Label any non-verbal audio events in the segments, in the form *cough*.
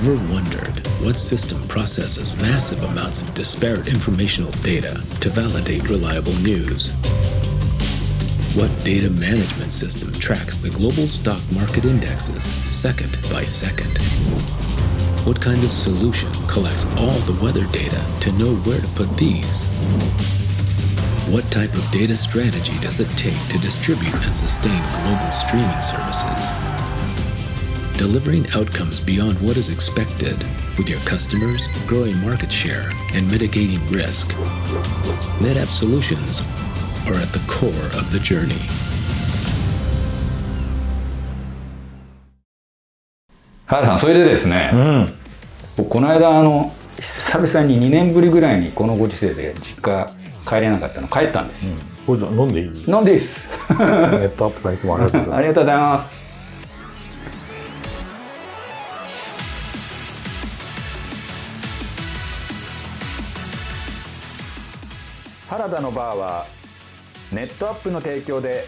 Ever wondered what system processes massive amounts of disparate informational data to validate reliable news? What data management system tracks the global stock market indexes second by second? What kind of solution collects all the weather data to know where to put these? What type of data strategy does it take to distribute and sustain global streaming services? Delivering outcomes beyond what is expected with your customers, growing market share, and mitigating risk. NetApp solutions are at the core of the journey. 原さんそれでですね、僕この間あの久々に2年ぶりぐらいにこのご時世で実家帰れなかったの帰ったんですよ、これじゃ飲んでいい飲んでいいですネットアップさんいつもありがとうございありがとうございます原田のバーはネットアップの提供で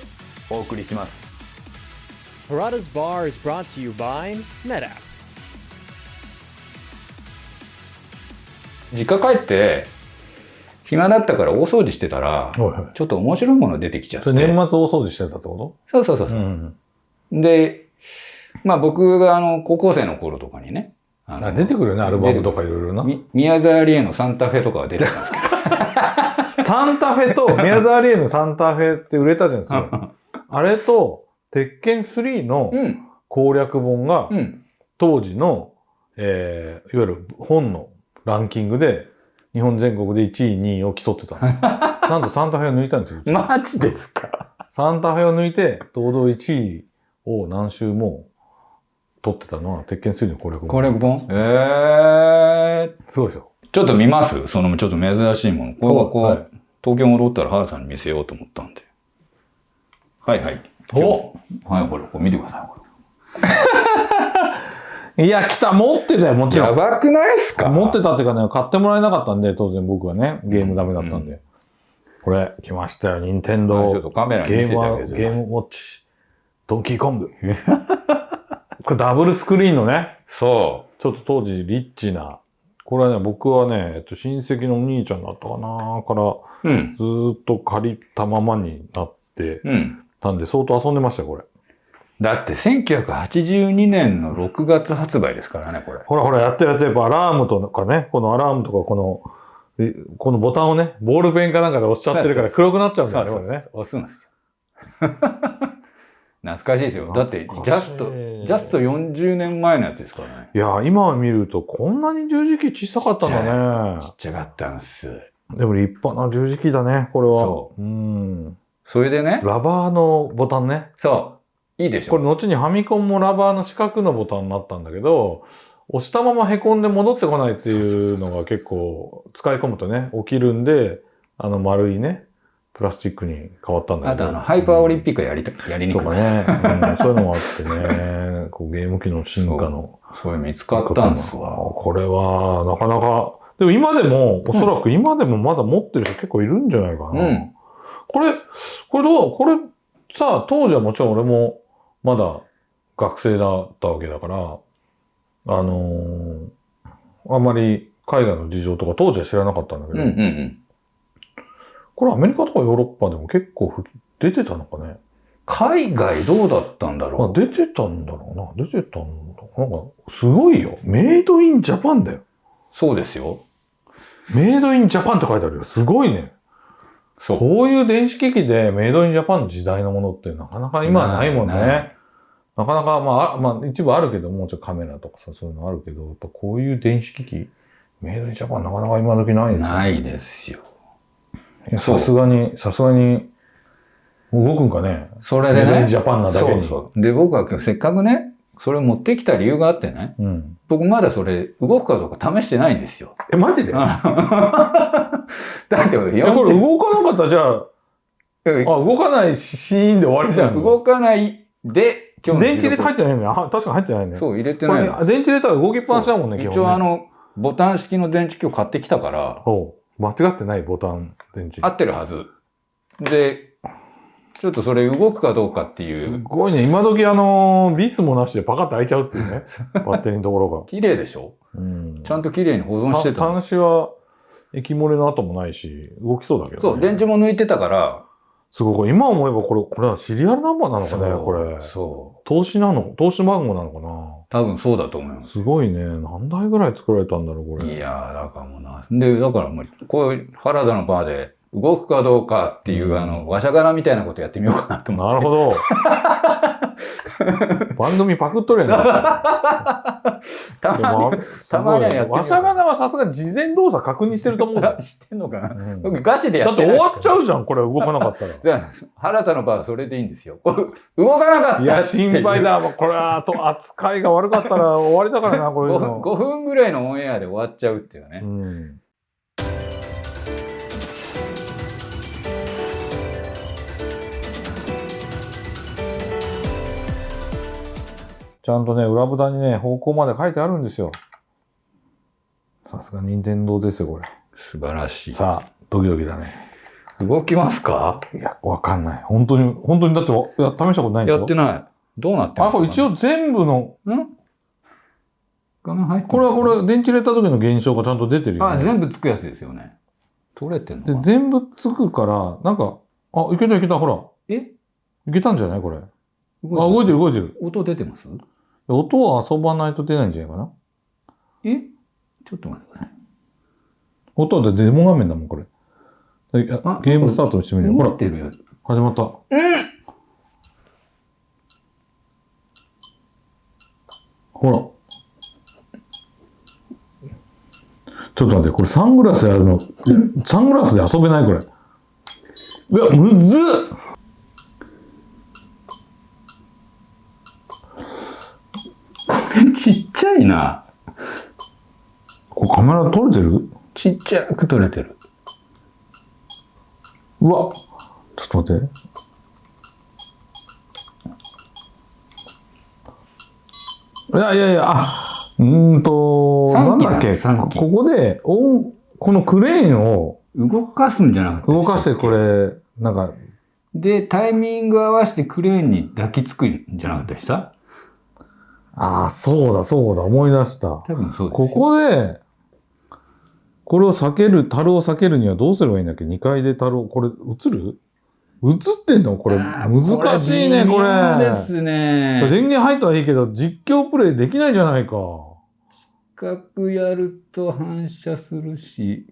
お送りします Harada's Bar is brought to you by NetApp. 実家帰って暇だったから大掃除してたら。ちょっと面白いもの出てきちゃってそれ年末大掃除してたってこそうそうそうそう、とん。でまあ僕があの高校生の頃とかにねあのあ出てくるよね、アルバムとかいろいろな。み宮沢りえのサンタフェとかは出てたんですけど *laughs* サンタフェと、宮沢りえのサンタフェって売れたじゃないですか。あれと、鉄拳3のうん攻略本がう、ん当時の、えーいわゆる本のランキングで、日本全国で1位、2位を競ってたんですよなんとサンタフェを抜いたんですよ。*laughs* マジですか？サンタフェを抜いて、堂々1位を何周も取ってたのは、鉄拳3の攻略本。攻略本？えー、すごいでしょ。ちょっと見ます？そのちょっと珍しいもの。これはこう、はい東京戻ったら原さんに見せようと思ったんで。はいはい。おはい、これ、これ見てください。こ *laughs* いや、来た持ってたよ、もちれろん。ばくないっすか？持ってたっていうかね、買ってもらえなかったんで、当然僕はね、ゲームダメだったんで。これ、来ましたよ、任天はいちょ堂っとカメラゲームゲームウォッチ、ドンキーコング。*laughs* これダブルスクリーンのね、そちょっと当時リッチな、これはね、僕はね、えっと、親戚のお兄ちゃんだったかなから、う。うん。ずーっと借りたままになってうん。たんで、相当遊んでましたよ、これ。だって1982年の6月発売ですからね、これ。ほらほら、やってるやってる、やっぱアラームとかね、このアラームとか、この、えこのボタンをね、ボールペンかなんかで押しちゃってるから黒くなっちゃうんだよね、これね。押すんです。懐かしいですよ。だって、ジャスト、ジャスト40年前のやつですからね。いや、今見るとこんなに十字キー小さかったんだねち。っちゃかったんです。でも立派な十字キーだね、これは。。そうん。それでね、ラバーのボタンね。そう、いいでしょ。これ後にファミコンもラバーの四角のボタンになったんだけど、押したまま凹んで戻ってこないっていうのが結構使い込むとね、起きるんで、あの丸いね、プラスチックに変わったんだけど。あとあの、ハイパーオリンピックやりた、やりにくい。とかね、うん、そういうのもあってね、こうゲーム機の進化の。そういうの見つかったんですわ。これは、なかなか、でも今でも、おそらく今でもまだ持ってる人結構いるんじゃないかな。うんこれ、これどうこれさ、当時はもちろん俺もまだ学生だったわけだから、あのーあんまり海外の事情とか当時は知らなかったんだけど、うんうんうん。これアメリカとかヨーロッパでも結構ふ出てたのかね？海外どうだったんだまあ、ろ出てたんだろうな。出てたんだ。なんか、すごいよ。メイドインジャパンだよ。う。そうですよ。メイドインジャパンって書いてあるよ。すごいね。そう。こういう電子機器でメイドインジャパンの時代のものってなかなか今はないもんね。なかなか、まあ、あまあ、一部あるけど、もうちょっとカメラとかさ、そういうのあるけど、やっぱこういう電子機器、メイドインジャパンなかなか今時ないですよねないですよ。さすがに、さすがに、動くんかね？それでねジ。ャパンなだけに。そうそう。で、僕はせっかくね、それを持ってきた理由があってね、うん。僕まだそれ動くかどうか試してないんですよ。え、マジで？*laughs* だって俺え、これ40動かなかったらじゃあ、あ、動かないシーンで終わりじゃん。動かないで、今日の電池入れて入っってないね。あ確かに入ってないね。そう、入れてないの。電池入れたら動きっぱなしだもんね、基本ね一応あの、ボタン式の電池今日買ってきたから、間違ってないボタン電池。合ってるはず。で、ちょっとそれ動くかどうかっていすう。ごいね。今時あのービスもなしでパカッと開いちゃうっていうね。バッテリーのところが。綺麗でしょ？うん。ちゃんと綺麗に保存してたの端子は液漏れの跡もないし、動きそうだけど、ね。そう、電池も抜いてたから。すごい。今思えばこれ、これはシリアルナンバーなのかね、これ。そう。投資なの？投資番号なのかな？多分そうだと思います。すごいね。何台ぐらい作られたんだろう、これ。いやー、だからもうな。で、だからもう、こういう原田のバーで動くかどうかっていう、うんあの、わしゃがらみたいなことやってみようかなと思って。なるほど。*laughs* 番組パクっとるやんか。たまに、たまにはやってわしゃがなはさすがに事前動作確認してると思うぞ。*laughs* 知ってんのかな、うん僕ガチでやだって終ってないわっちゃうじゃん、これ動かなかったら。じゃあ、原田の場はそれでいいんですよ。これ、動かなかったいや、心配だ。これは、と扱いが悪かったら終わりだからな、こういう5 *laughs* 分。の。5分ぐらいのオンエアで終わっちゃうっていうね。うん。ちゃんとね、裏蓋にね、方向まで書いてあるんですよ。さすが任天堂ですよ、これ。素晴らしい。さあ、ドキドキだね。動きますか？いや、わかんない。本当に、本当にだって、いや試したことないんでしょ？やってない。どうなってますか、あ、これ一応全部の、ん？画面入ってますこれはこれ、電池入れた時の現象がちゃんと出てるよ、ね。あ、全部つくやつですよね。取れてんの？かで、な全部つくから、なんか、あ、いけたいけた、ほら。え？いけたんじゃない？これ。あ、動動いてる動いてる。音出てます？音は遊ばないと出ないんじゃないかな？え？ちょっと待ってください。音はデモ画面だもん、これ。ゲームスタートしてみるよ。ほら。始まった。ほら。ちょっと待って、これサングラスやるの、サングラスで遊べないこれ。いや、むずっちっちゃいな。これカメラ撮れてる？ちっちゃく撮れてる。うわ。ちょっと待って。いやいやいや、あ、うーんと、なんだっけ、ここで、おこのクレーンを動かすんじゃなかった動かしてこれ、なんか、で、タイミング合わせてクレーンに抱きつくんじゃなかったでした？ああ、そうだそうだ、思い出した。多分そうですこよ。こで、これを避ける、樽を避けるにはどうすればいいんだっけ ?2 階で樽を、これ映る？映ってんの？これ、難しいね、これ。微妙ですね。電源入ったはいいけど、実況プレイできないじゃないか。角やると反射するし。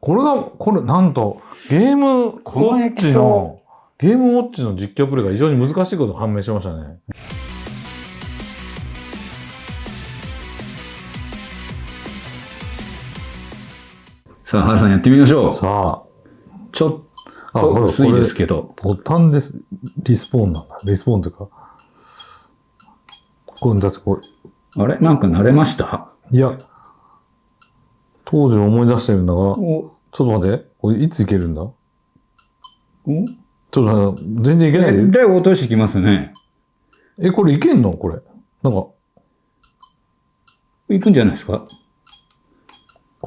これが、これ、なんと、ゲームウこのォッチの、ゲームウォッチの実況プレイが非常に難しいことが判明しましたね。さあ、原さんやってみましょう。さちょっと薄いですこけど。れボタンです。リスポーンなんだ。リスポーンというか。これ、だってこれ、あれ？なんか慣れました？いや、当時を思い出してるんだが、お、ちょっと待って、これいついけるんだ？お？ちょっと全然いけない？で。落としてきますね。え、これいけんの？これ。なんか、行くんじゃないですか？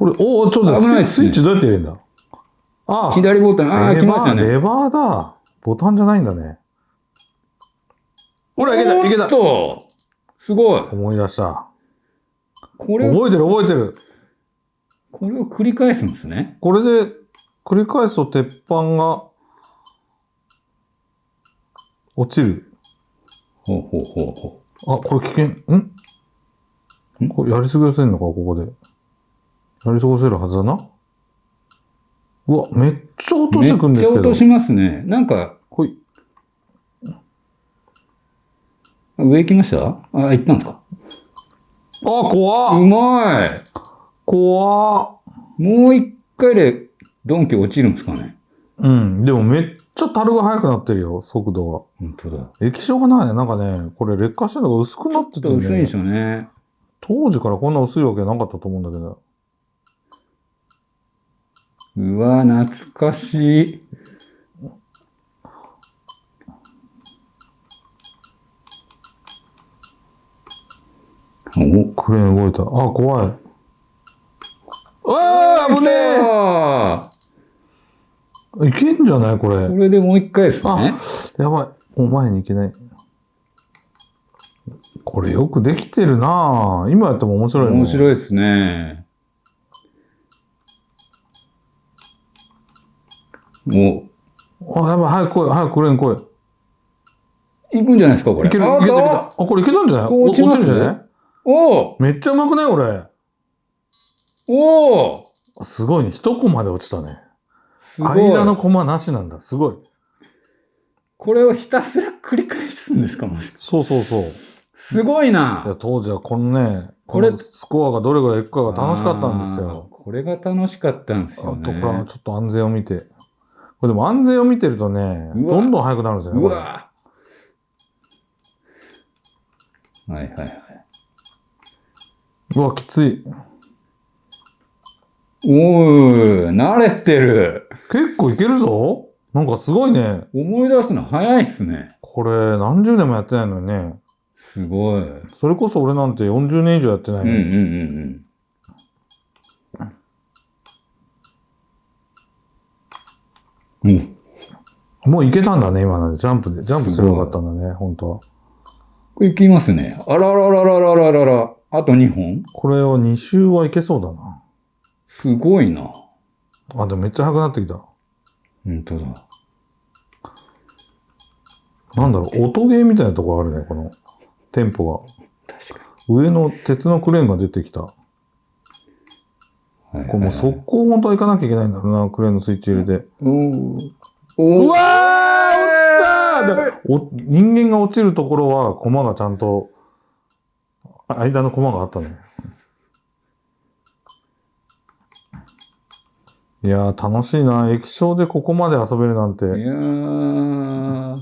これ、おお、ちょっと危ないっすねスイッチどうやって入れるんだ？ああ、左ボタン、ああ、レバー、来ましたね。レバーだ。ボタンじゃないんだね。ほら、いけた、いけたおっ。とすごい。思い出した。これを、覚えてる、覚えてる。これを繰り返すんですね。これで、繰り返すと鉄板が、落ちる。ほうほうほうほあ、これ危険。ん？ん？これやり過ごせんのか、ここで。やり過ごせるはずだな。うわ、めっちゃ落う。としてくんですけど。めっちゃ落としますね。なんか、ほい。上行きました？あ、行ったんですか？あ、怖っうまい怖っもう一回でドンキ落ちるんですかね？うん。でもめっちゃ樽が速くなってるよ、速度本当だ。が。液晶がないね。なんかね、これ劣化してるのが薄くなってちょってと薄いんでしね。ょうね。当時からこんな薄いわけなかったと思うんだけど。うわ、懐かしい。おクレーン動いた。あ、怖い。うわー危ねあえいけんじゃないこれ。これでもう一回ですね。やばい。もう前に行けない。これよくできてるなぁ今やっても面白い面白いですね。もあ、やばい。早く来い。早く来れん来い。う、いくんじゃないですか、これ。いける、いあけた、いけた。ああ、これいけたんじゃない？落ちまするんじゃない？おめっちゃうまくない？これ。おおあすごいね。一コマで落ちたね。すご間のい。コマなしなんだ。すごい。これをひたすら繰り返すんですかもしそうそうそう。いすごいやな。当時はこのね、これスコアがどれぐらいいくかが楽しかったんですよ。これが楽しかったんですよあとこれはね。ちょっと安全を見て。これでも安全を見てるとね、うわどんどん速くなるんですよね。うわはいはいはい。うわ、きつい。おー、慣れてる。結構いけるぞ。なんかすごいね。思い出すの早いっすね。これ何十年もやってないのにね。すごい。うんそれこそ俺なんて40年以上やってないのうんうんに。うん。うん。もういけたんだね、今ので。ジャンプで。ジャンプすればよかったんだね、本当は。これいきますね。あらららららららら。あと2本？これを2周はいけそうだな。すごいな。あ、でもめっちゃ速くなってきた。本当だ。なんだろう、音ゲーみたいなとこあるね、このテンポが。確か上の鉄のクレーンが出てきた。こに。れもう速攻本当は行かなきゃいけないんだろうな、クレーンのスイッチ入れて。おーおーうわー落ちたでお人間が落ちるところは、コマがちゃんと、あ間のコマがあったね。いやー、楽しいな。液晶でここまで遊べるなんて。いやー。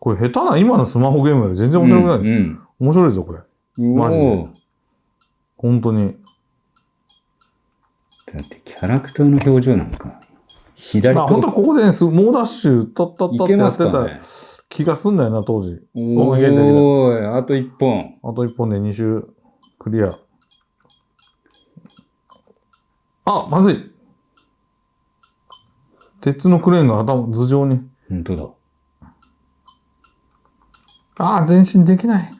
これ下手な今のスマホゲームより全然面白くない。うん面白いぞ、これ。うん。マジでおー本当に。だってキャラクターの表情なんか、左まあ、本当はここでね、す猛ダッシュ、タッタッタいけまってやってた。気がすんだよな、当時。おーい、あと1本。あと一本で2周クリア。あ、まずい。鉄のクレーンが頭、頭上に。本当だ。ああ、前進できない。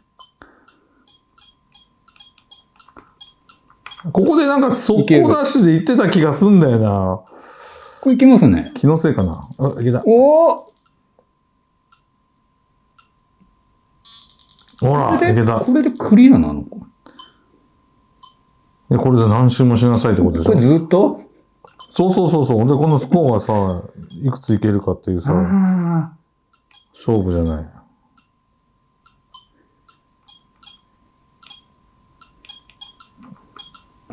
ここでなんか速攻ダッシュで行ってた気がすんだよな。これいきますね。気のせいかな。あ、いけた。おおほら、これで、いけた。これでクリアなのかでこれで何周もしなさいってことでしょこれ。ずっと？そうそうそうそう。で、このスコアがさ、いくついけるかっていうさ、あ勝負じゃない。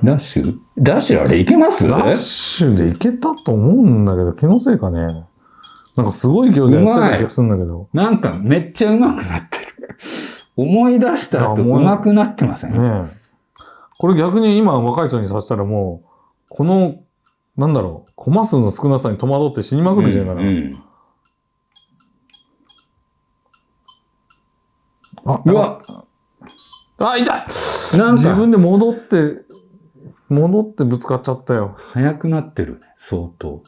ダッシュ？ダッシュあれいけます？ダッシュでいけたと思うんだけど、気のせいかね。なんかすごい勢いでやってた気がするんだけど。なんかめっちゃ上手くなってる。思い出した後あもう上手くなってません、ねえ。これ逆に今若い人にさせたらもう、この、なんだろう、コマ数の少なさに戸惑って死にまくるじゃんかな。うんうんあうわあ、痛いなんか自分で戻って、戻ってぶつかっちゃったよ。速くなってるね、相当。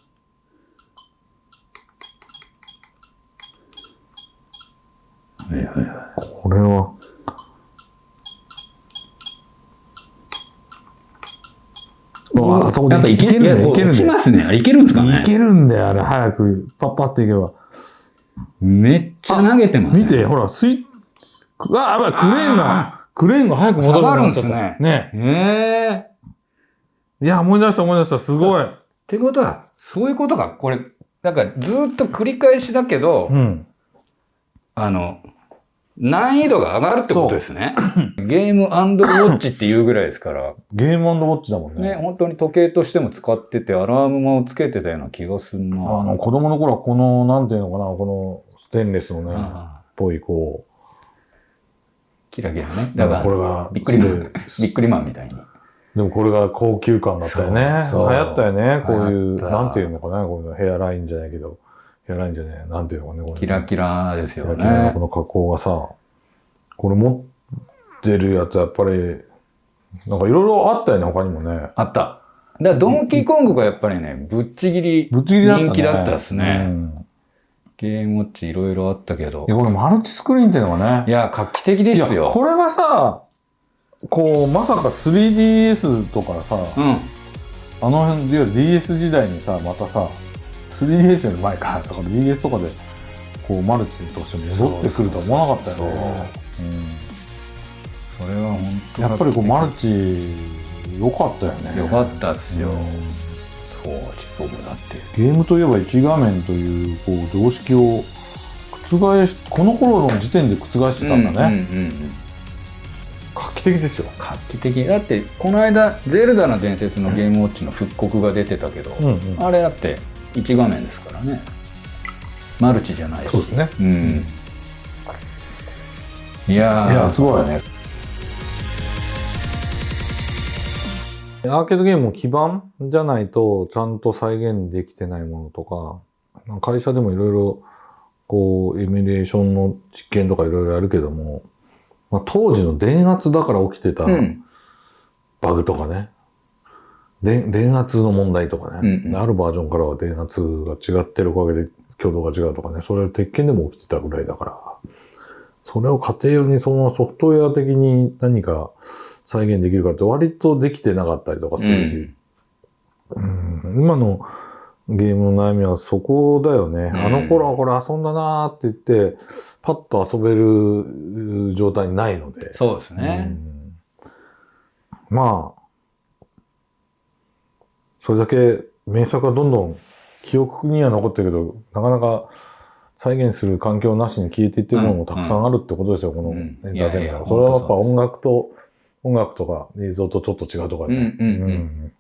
はいはいはこれは。ああそこでいけるいけるね。いける落ちね。ますね。あれいけるんですかね？いけるんだよ、あれ。早く、パッパっていけば。めっちゃ投げてますね。見て、ほら、スイッ、くあ、やばい、クレーンが、クレーンが早く戻るんですね。ええいや、思い出した、思い出した。すごい。ってことは、そういうことか。これ、なんかずっと繰り返しだけど、うん。あの、難易度が上がるってことですね。ゲームウォッチっていうぐらいですから、ゲームウォッチだもんね、ね。本当に時計としても使ってて、アラームもつけてたような気がするな。あの、子供の頃はこの、なんていうのかな、このステンレスのね、っぽい、こキラキラね。う、だから、これが、びっくりマン、びっくりマンみたいに。でもこれが高級感だったよね。流行ったよね。こういう、なんていうのかな、このヘアラインじゃないけど、ヘアラインじゃない、なんていうのかね、これキラキラですよキラキラのねこ。の加工がさ、これ持ってるやつやっぱり、なんかいろいろあったよね、他にもね。あった。だからドンキーコングがやっぱりね、ぶっちぎりぶっちぎりだったね。人気だったですね。うんゲームウォッチいろいろあったけどい。や、これマルチスクリーンっていうのがね。いや、画期的ですよ。これがさ、こう、まさか 3DS とかさ、うん。あの辺、いわゆる DS 時代にさ、またさ、3DS より前か、だから DS とかで、こう、マルチとして戻ってくるとは思わなかったよね。それは本う当んやっぱりこう、マルチ、良かったよね。よかったっすよ。うん当時僕だって。ゲームといえば一画面という、こう、常識を覆し、この頃の時点で覆してたんだね。うんうんうんうん画期的ですよ。画期的。だって、この間、ゼルダの伝説のゲームウォッチの復刻が出てたけど、うんうんあれだって1画面ですからね。マルチじゃないし。そうですね。うん。いやーいやすごいね。アーケードゲームも基盤じゃないとちゃんと再現できてないものとか、会社でもいろいろこう、エミュレーションの実験とかいろいろやるけども、まあ、当時の電圧だから起きてたうん。バグとかね、で電圧の問題とかね、うんうん。あるバージョンからは電圧が違ってるおかげで挙動が違うとかね、それは鉄拳でも起きてたぐらいだから、それを家庭用にそのソフトウェア的に何か再現できるかって割とできてなかったりとかするし、うん。今のゲームの悩みはそこだよね。ん。あの頃はこれ遊んだなーって言って、パッと遊べる状態にないので。そうですね。うんまあ、それだけ名作はどんどん記憶には残ってるけど、なかなか再現する環境なしに消えていってるものもたくさんあるってことですよ、このエうんンターテインメントいやいやそれはやっぱ音楽と、音楽とか映像とちょっと違うとかね。うんうんうん